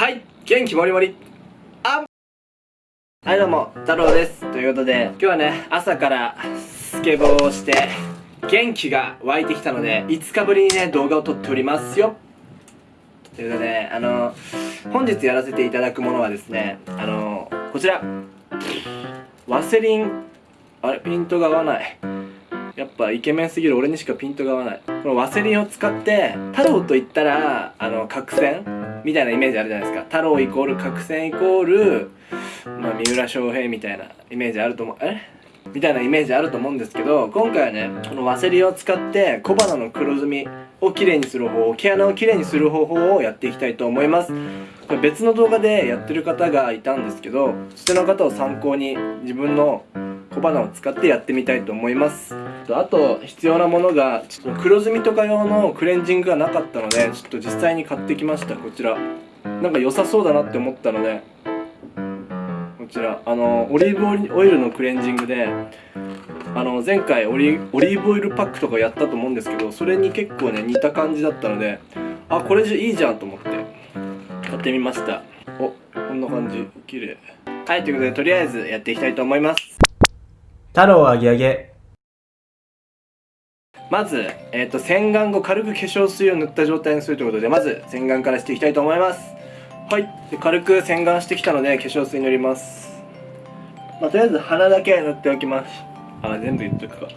はい元気もりもりあはいどうも太郎です。ということで今日はね朝からスケボーをして元気が湧いてきたので5日ぶりにね動画を撮っておりますよ。ということであの本日やらせていただくものはですねあのこちら。ワセリンあれピントが合わない。やっぱイケメンすぎる俺にしかピントが合わない。このワセリンを使って太郎と言ったらあの角栓。みたいなイメージあるじゃないですか。太郎イコール角栓イコール、まあ、三浦翔平みたいなイメージあると思う。え？みたいなイメージあると思うんですけど今回はねこのワセリンを使って小鼻の黒ずみをきれいにする方法毛穴をきれいにする方法をやっていきたいと思います。これ別の動画でやってる方がいたんですけどそちらの方を参考に自分の小鼻を使ってやってみたいと思います。あと必要なものがちょっと黒ずみとか用のクレンジングがなかったのでちょっと実際に買ってきました。こちら。なんか良さそうだなって思ったのでこちら。あのオリーブオイルのクレンジングであの前回オリーブオイルパックとかやったと思うんですけどそれに結構ね似た感じだったのであこれじゃいいじゃんと思ってやってみました。おこんな感じ。綺麗。はいということでとりあえずやっていきたいと思います。太郎あげあげまず、えーと、洗顔後軽く化粧水を塗った状態にするということでまず洗顔からしていきたいと思います。はい。軽く洗顔してきたので化粧水塗ります。まあ、とりあえず鼻だけ塗っておきます。あ全部言っとくか。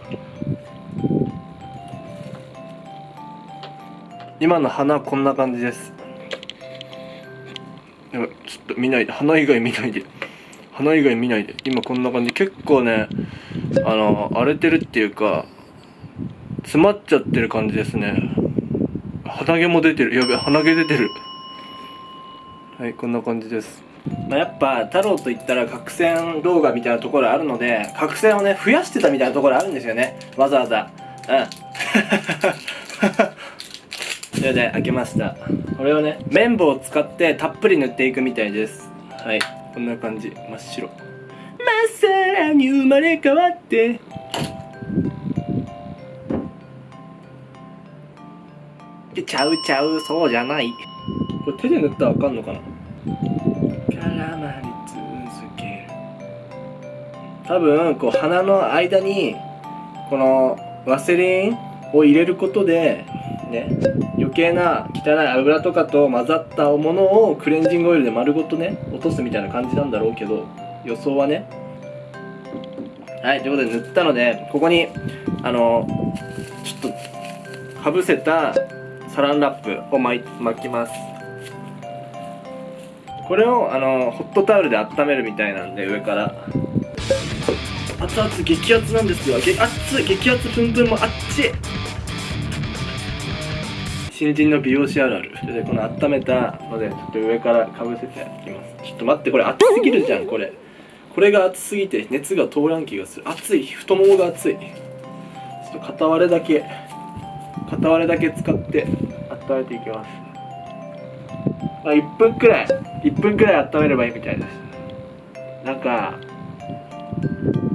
今の鼻こんな感じです。ちょっと見ないで。鼻以外見ないで。鼻以外見ないで。今こんな感じ。結構ねあの荒れてるっていうか詰まっちゃってる感じですね。鼻毛も出てる。やべ鼻毛出てる。はいこんな感じです。まあ、やっぱ太郎といったら角栓動画みたいなところあるので角栓をね増やしてたみたいなところあるんですよね。わざわざ。うん。それで開けました。これをね綿棒を使ってたっぷり塗っていくみたいです。はい。こんな感じ。真っ白。まっさらに生まれ変わって。ちゃうちゃうそうじゃない。これ手で塗ったらあかんのかな？絡まり続ける。多分こう鼻の間にこのワセリンを入れることでね余計な汚い油とかと混ざったものをクレンジングオイルで丸ごとね落とすみたいな感じなんだろうけど予想はね。はいということで塗ったのでここにあのちょっとかぶせたサランラップを巻きます。これをあのホットタオルで温めるみたいなんで上から。熱々激熱なんですよ。熱い激熱プンプンもあっち。新人の美容師あるある。でこの温めたのでちょっと上からかぶせていきます。ちょっと待ってこれ熱すぎるじゃんこれ。これが熱すぎて熱が通らん気がする。熱い。太ももが熱い。ちょっと片割れだけ。片割れだけ使って温めていきます。あ、1分くらい。1分くらい温めればいいみたいです。なんか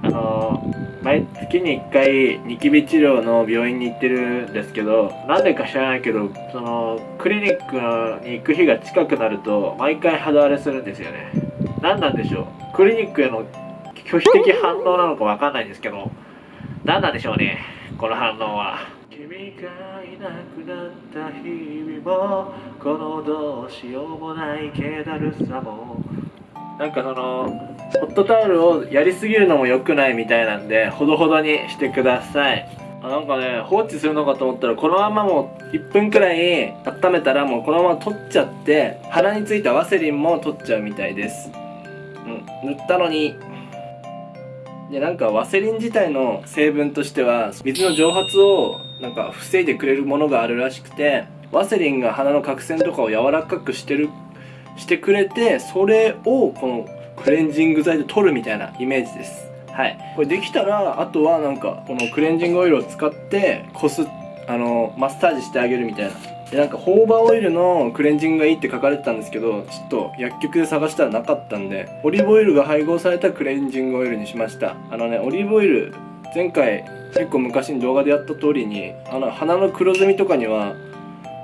あのー、毎月に1回ニキビ治療の病院に行ってるんですけどなんでか知らないけどそのクリニックに行く日が近くなると毎回肌荒れするんですよね。何なんでしょう？クリニックへの拒否的反応なのか分かんないんですけど何なんでしょうね？この反応は。君がいなくなった日々もこのどうしようもない気だるさも。なんかそのホットタオルをやりすぎるのも良くないみたいなんでほどほどにしてください。あなんかね放置するのかと思ったらこのままもう1分くらい温めたらもうこのまま取っちゃって鼻についたワセリンも取っちゃうみたいです。うん塗ったのに。でなんかワセリン自体の成分としては水の蒸発をなんか防いでくれるものがあるらしくてワセリンが鼻の角栓とかを柔らかくしてるしてくれてそれをこのクレンジング剤で取るみたいなイメージです。はい。これできたらあとはなんかこのクレンジングオイルを使ってこすあのマッサージしてあげるみたいな。でなんかホーバーオイルのクレンジングがいいって書かれてたんですけどちょっと薬局で探したらなかったんでオリーブオイルが配合されたクレンジングオイルにしました。あのねオリーブオイル前回結構昔に動画でやった通りにあの鼻の黒ずみとかには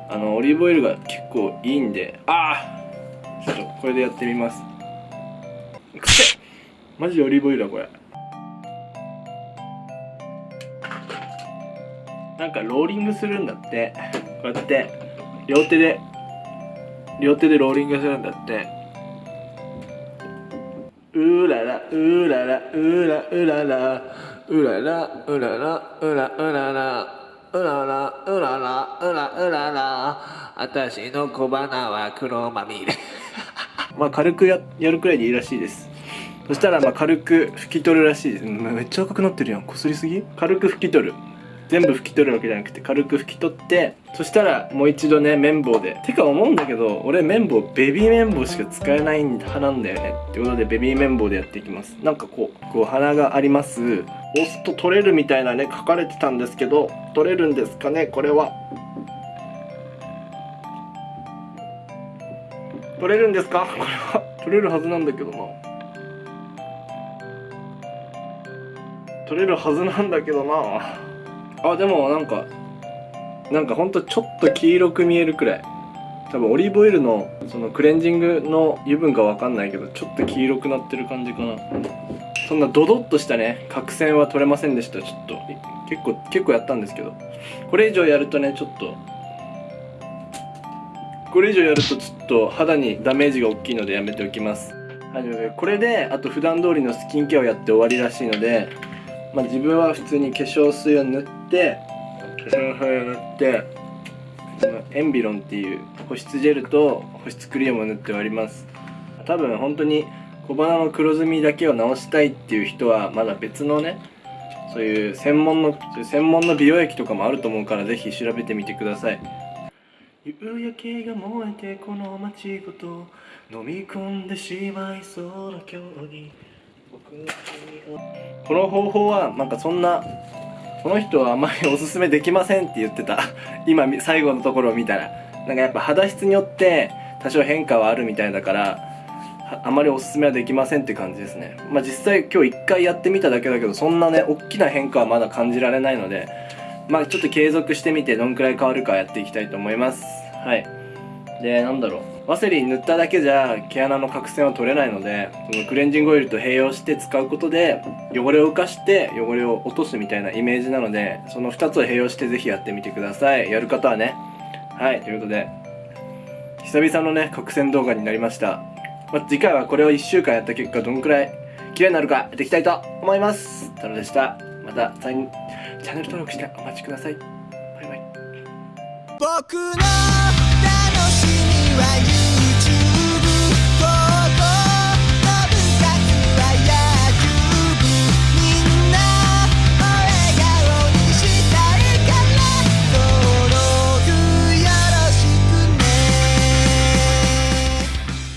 あのオリーブオイルが結構いいんでああちょっとこれでやってみます。くせマジでオリーブオイルだこれ。なんかローリングするんだって。こうやって両手で両手でローリングするんだって。うーららうーららうーらうらら。うららうららうらうらら。うららうららうららうらら。私の小鼻は黒まみれ。まあ軽くややるくらいでいいらしいです。そしたらまあ軽く拭き取るらしいです。うんめっちゃ赤くなってるやん。こすりすぎ？軽く拭き取る。全部拭き取るわけじゃなくて軽く拭き取ってそしたらもう一度ね綿棒で。てか思うんだけど俺綿棒ベビー綿棒しか使えない派なんだよね。ってことでベビー綿棒でやっていきます。なんかこうこう鼻があります。押すと取れるみたいなね書かれてたんですけど取れるんですかね？これは取れるんですか？これは。取れるはずなんだけどな。取れるはずなんだけどな。あでもなんかなんかほんとちょっと黄色く見えるくらい。多分オリーブオイルのそのクレンジングの油分かわかんないけどちょっと黄色くなってる感じかな。そんなドドッとしたね角栓は取れませんでした。ちょっと結構結構やったんですけど。これ以上やるとねちょっとこれ以上やるとちょっと肌にダメージが大きいのでやめておきます。はいこれであと普段通りのスキンケアをやって終わりらしいのでまあ自分は普通に化粧水を塗って化粧水を塗ってこのエンビロンっていう保湿ジェルと保湿クリームを塗って終わります。多分本当に小鼻の黒ずみだけを直したいっていう人はまだ別のねそういう専門の専門の美容液とかもあると思うからぜひ調べてみてください。夕焼けが燃えてこの街ごと飲み込んでしまいそうな今日に僕の君をこの方法はなんかそんなこの人はあまりおすすめできませんって言ってた。今最後のところを見たら。なんかやっぱ肌質によって多少変化はあるみたいだからあまりおすすめはできませんって感じですね。まあ実際今日一回やってみただけだけどそんなね大きな変化はまだ感じられないのでまあちょっと継続してみてどんくらい変わるかやっていきたいと思います。はい。でなんだろう。ワセリン塗っただけじゃ毛穴の角栓は取れないのでそのクレンジングオイルと併用して使うことで汚れを浮かして汚れを落とすみたいなイメージなのでその2つを併用してぜひやってみてください。やる方はね。はい。ということで久々のね角栓動画になりました、まあ、次回はこれを1週間やった結果どんくらい綺麗になるかやっていきたいと思います。太郎でした。またチャンネル登録してお待ちください。バイバイ。僕の楽しみは